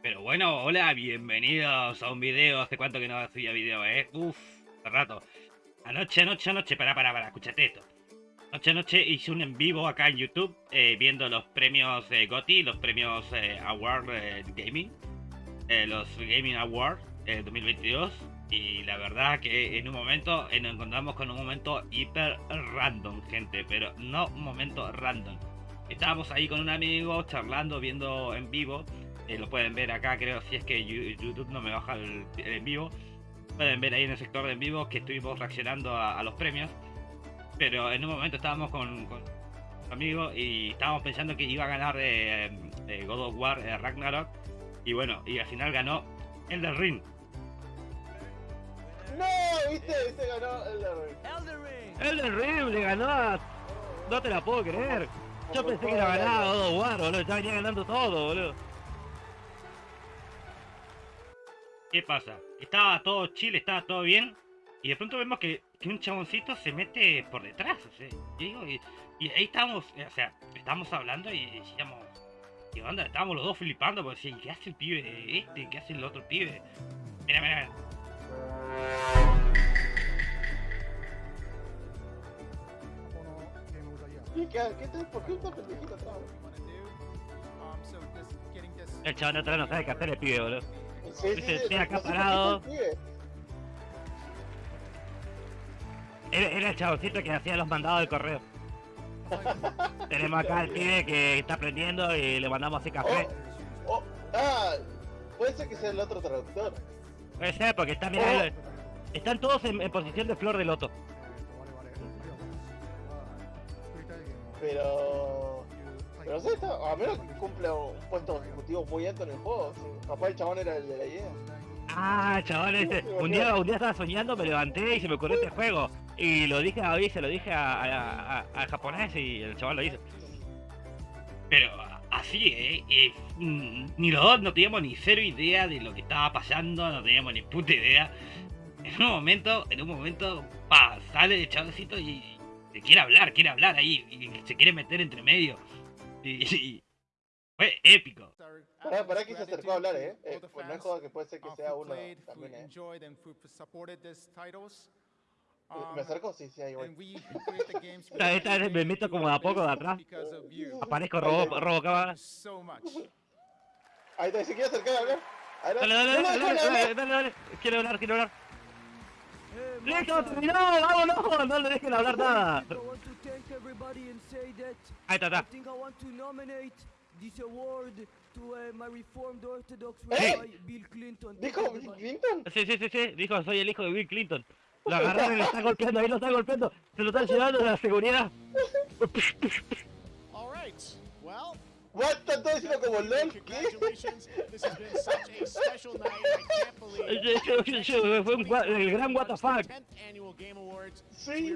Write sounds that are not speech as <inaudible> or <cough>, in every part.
Pero bueno, hola, bienvenidos a un video. Hace cuánto que no hacía video, eh. Uf, hace rato. Anoche, anoche, anoche, para, para, para, escúchate esto. Anoche, anoche hice un en vivo acá en YouTube eh, viendo los premios eh, GOTY, los premios eh, Award eh, Gaming, los Gaming Awards eh, 2022. Y la verdad que en un momento nos encontramos con un momento hiper random, gente, pero no un momento random. Estábamos ahí con un amigo charlando, viendo en vivo. Eh, lo pueden ver acá, creo, si es que YouTube no me baja el, el en vivo. Pueden ver ahí en el sector de en vivo que estuvimos reaccionando a, a los premios. Pero en un momento estábamos con, con un amigo y estábamos pensando que iba a ganar eh, eh, God of War eh, Ragnarok. Y bueno, y al final ganó Elden Ring. No, viste, viste, ganó el de Elden Ring le ganó a... No te la puedo creer. Yo pensé que la ganaba God of War, boludo. Ya venía ganando todo, boludo. ¿Qué pasa? Estaba todo chile, estaba todo bien. Y de pronto vemos que, un chaboncito se mete por detrás. O sea, y, ahí estábamos, eh, o sea, estábamos hablando y decíamos, ¿qué onda? Estábamos los dos flipando, porque decían, ¿qué hace el pibe este? ¿Qué hace el otro pibe? Mira, mira, mira. El chabón atrás no sabe qué hacer el pibe, boludo. Sí, sí, sí, acaparado. Era, el chaboncito que hacía los mandados del correo. <laughs> Tenemos acá al pibe que está aprendiendo y le mandamos así café. Oh, oh, ah, puede ser que sea el otro traductor. Puede ser, porque está, mirá, oh. el, están todos en, en, posición de flor de loto. Pero... Pero sé, está, a menos que cumpla un puesto ejecutivo muy alto en el juego. sí. Capaz el chabón era el de la idea. Ah, ese. Un día, un día estaba soñando, me levanté y se me ocurrió este juego. Y lo dije a David, se lo dije a- a- a- al japonés y el chaval lo hizo. Pero así, ¿eh? Eh, mm, Ni los dos no teníamos ni cero idea de lo que estaba pasando, no teníamos ni puta idea. En un momento, en un momento, pa, sale el chavecito y, y quiere hablar, quiere hablar ahí, y se quiere meter entre medio. Y, y- fue épico. Pará, pará que se acercó a hablar, eh. eh pues no es joda que puede ser que sea uno también, eh. ¿Me acerco? Sí, sí, ahí voy. Esta- <laughs> esta vez me meto como de a poco de atrás. Aparezco robo, robo cámara. Ahí está, se quiere acercar a hablar. Dale, dale, No, dale, no, dale, no, no, dale, dale, dale. Quiero hablar, quiero hablar. ¡Listo, terminó! ¡Vámonos! No le dejen hablar nada. Everybody and say that Ahí está, I está. think I want to nominate this award to uh, my Reformed Orthodox! Rabbi Bill Clinton. ¿Dijo everybody. Clinton? Sí, sí, sí, sí. Dijo, soy el hijo de Bill Clinton. Lo agarraron y lo están golpeando, ahí lo están golpeando. Se lo están llevando de la seguridad. What? ¿Están todos diciendo como LOL? ¿Qué? Fue un el gran what the fuck. 10th annual Game Awards. Sí.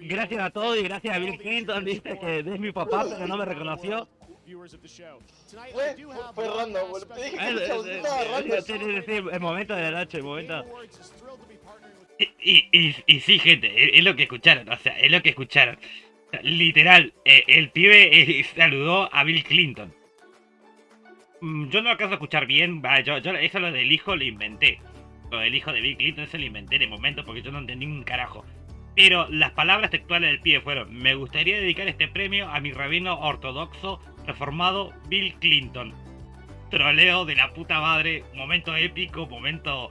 Gracias a todos y gracias a Bill Clinton, viste que es mi papá, pero no me reconoció. Fue, fue random. Te dije Eh, que eh, eh, estaba random. sí, sí, sí, el momento de la noche, el momento. With Y, y, y sí, gente, es, lo que escucharon, o sea, es lo que escucharon. Literal, eh, el pibe eh, saludó a Bill Clinton. Mm, Yo no alcanzo a escuchar bien, va, yo, eso lo del hijo lo inventé. Lo del hijo de Bill Clinton eso lo inventé de momento porque yo no entendí un carajo. Pero las palabras textuales del pibe fueron, me gustaría dedicar este premio a mi rabino ortodoxo reformado Bill Clinton. Troleo de la puta madre, momento épico, momento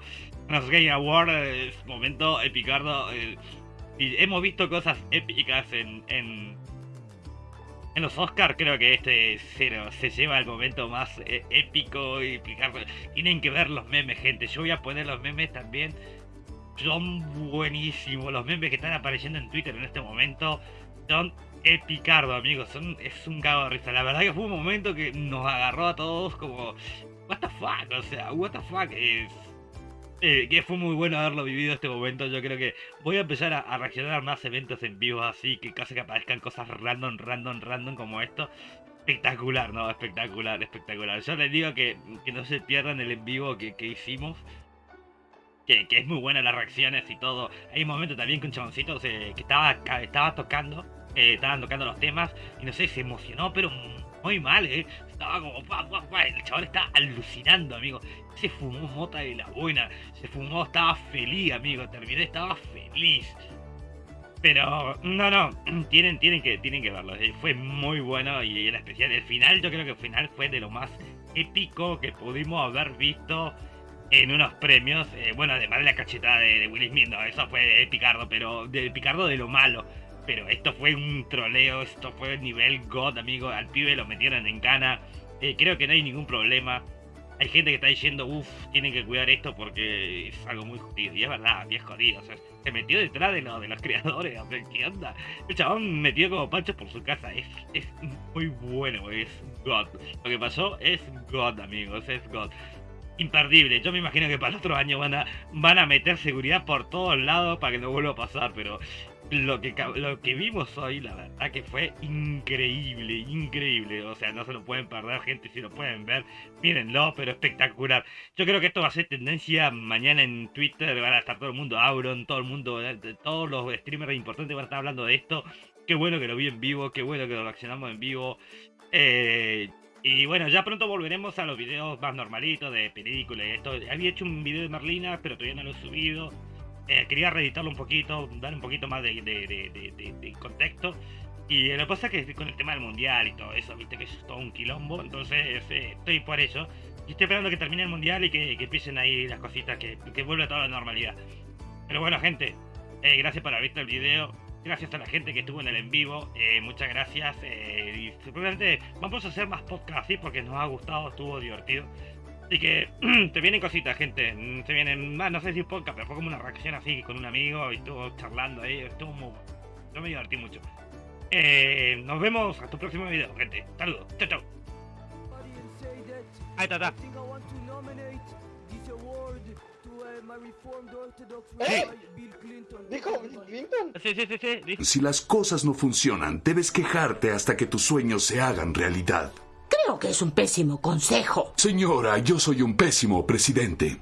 los Game Awards, momento epicardo. eh, y hemos visto cosas épicas en, en, en los Oscars. Creo que este se, se lleva el momento más eh, épico y. Tienen que ver los memes, gente. Yo voy a poner los memes también. Son buenísimos. Los memes que están apareciendo en Twitter en este momento son epicardo, amigos. Son, es un cago de risa. La verdad que fue un momento que nos agarró a todos como. What the fuck, o sea, what the fuck es. Eh, que fue muy bueno haberlo vivido este momento. Yo creo que voy a empezar a, reaccionar más eventos en vivo así, que casi que aparezcan cosas random, random, random como esto. Espectacular, ¿no? Espectacular, espectacular. Yo les digo que, que no se pierdan el en vivo que, que hicimos. Que, que es muy buena las reacciones y todo. Hay un momento también que un chaboncito se, que estaba, estaba tocando, eh, estaban tocando los temas y no sé, se emocionó, pero muy mal, ¿eh? El chaval estaba alucinando, amigo. Se fumó mota de la buena, se fumó, estaba feliz, amigo. Terminé, estaba feliz. Pero, no, no, <clears throat> tienen, tienen, que, tienen que verlo. eh, Fue muy bueno y era especial. El final, yo creo que el final fue de lo más épico que pudimos haber visto en unos premios. Eh, bueno, además de la cachetada de, de Will Smith, no, eso fue de Picardo, pero de Picardo de lo malo. Pero esto fue un troleo, esto fue nivel God, amigo. Al pibe lo metieron en cana. Eh, creo que no hay ningún problema. Hay gente que está diciendo, uff, tienen que cuidar esto porque es algo muy jodido. Y es verdad, y es jodido. Se metió detrás de, lo, de los creadores. o ¿Qué onda? El chabón metió como pancho por su casa. Es, es muy bueno, es God. Lo que pasó es God, amigos, es God. Imperdible. Yo me imagino que para el otro año van a, van a meter seguridad por todos lados para que no vuelva a pasar, pero lo que, lo que vimos hoy, la verdad que fue increíble, increíble. O sea, no se lo pueden perder, gente, si lo pueden ver, mírenlo, pero espectacular. Yo creo que esto va a ser tendencia mañana en Twitter, van a estar todo el mundo, Auron, todo el mundo, eh, todos los streamers importantes van a estar hablando de esto. Qué bueno que lo vi en vivo, qué bueno que lo reaccionamos en vivo. Eh, y bueno, ya pronto volveremos a los videos más normalitos de películas y esto. Había hecho un video de Merlina, pero todavía no lo he subido. Eh, quería reeditarlo un poquito, dar un poquito más de, contexto. Y lo que pasa es que con el tema del mundial y todo eso, viste que es todo un quilombo, entonces eh, estoy por eso. Y estoy esperando que termine el mundial y que, empiecen ahí las cositas, que, que vuelva toda la normalidad. Pero bueno, gente, eh, gracias por haber visto el video. Gracias a la gente que estuvo en el en vivo. muchas gracias. y seguramente vamos a hacer más podcasts así porque nos ha gustado, estuvo divertido. Así que <clears throat> te vienen cositas, gente. mm, Se vienen más, no sé si podcast, pero fue como una reacción así con un amigo y estuvo charlando ahí. Estuvo muy. Yo me divertí mucho. Eh, nos vemos hasta el próximo video, gente. Saludos. Chao, chao. Ahí está, está. I think I want to nominate this award to my Reformed Orthodox ¿Eh? Rabbi Bill Clinton. ¿Dijo Bill Clinton? Sí, sí, sí, sí. Si las cosas no funcionan, debes quejarte hasta que tus sueños se hagan realidad. Creo que es un pésimo consejo. Señora, yo soy un pésimo presidente.